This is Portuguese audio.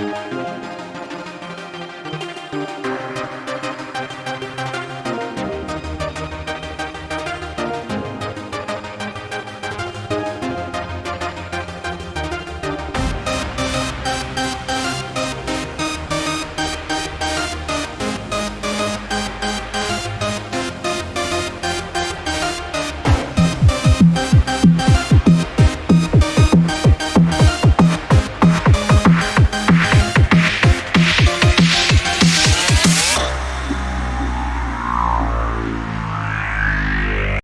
Música